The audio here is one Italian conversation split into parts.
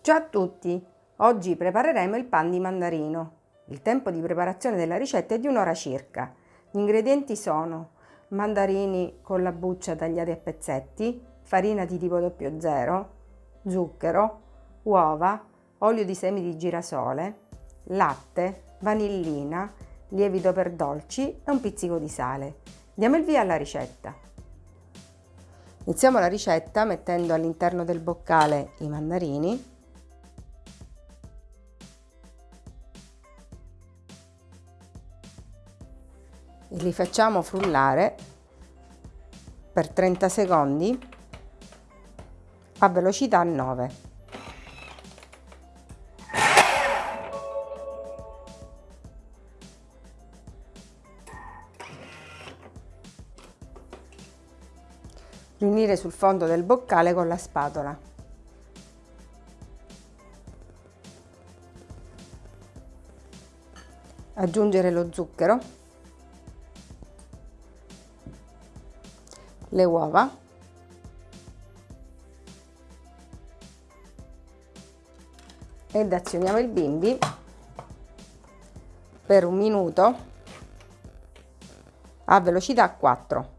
Ciao a tutti! Oggi prepareremo il pan di mandarino. Il tempo di preparazione della ricetta è di un'ora circa. Gli ingredienti sono mandarini con la buccia tagliati a pezzetti, farina di tipo 00, zucchero, uova, olio di semi di girasole, latte, vanillina, lievito per dolci e un pizzico di sale. Diamo il via alla ricetta. Iniziamo la ricetta mettendo all'interno del boccale i mandarini li facciamo frullare per 30 secondi a velocità 9. Riunire sul fondo del boccale con la spatola. Aggiungere lo zucchero le uova. Ed azioniamo il bimbi per un minuto a velocità 4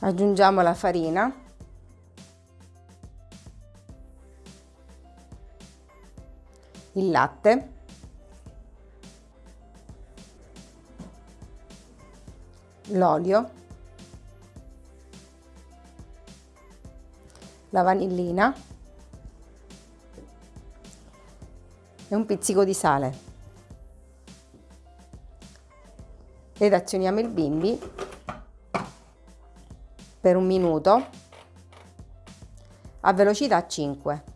aggiungiamo la farina il latte, l'olio, la vanillina e un pizzico di sale. Ed azioniamo il bimbi per un minuto a velocità 5.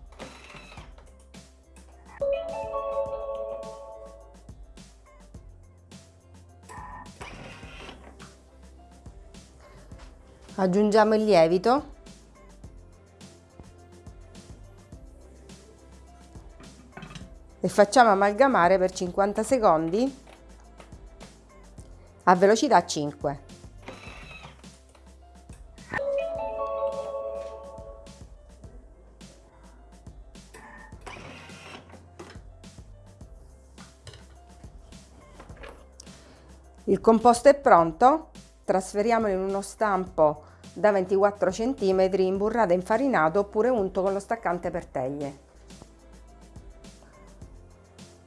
Aggiungiamo il lievito e facciamo amalgamare per 50 secondi a velocità 5. Il composto è pronto, trasferiamolo in uno stampo da 24 cm imburrato e infarinato oppure unto con lo staccante per teglie.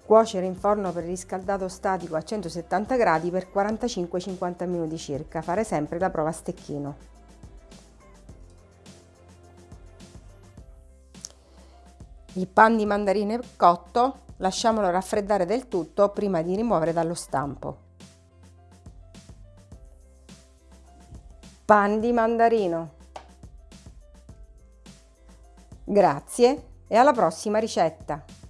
Cuocere in forno per riscaldato statico a 170 gradi per 45-50 minuti circa. Fare sempre la prova a stecchino. Il pan di mandarine cotto lasciamolo raffreddare del tutto prima di rimuovere dallo stampo. Pan di mandarino. Grazie e alla prossima ricetta!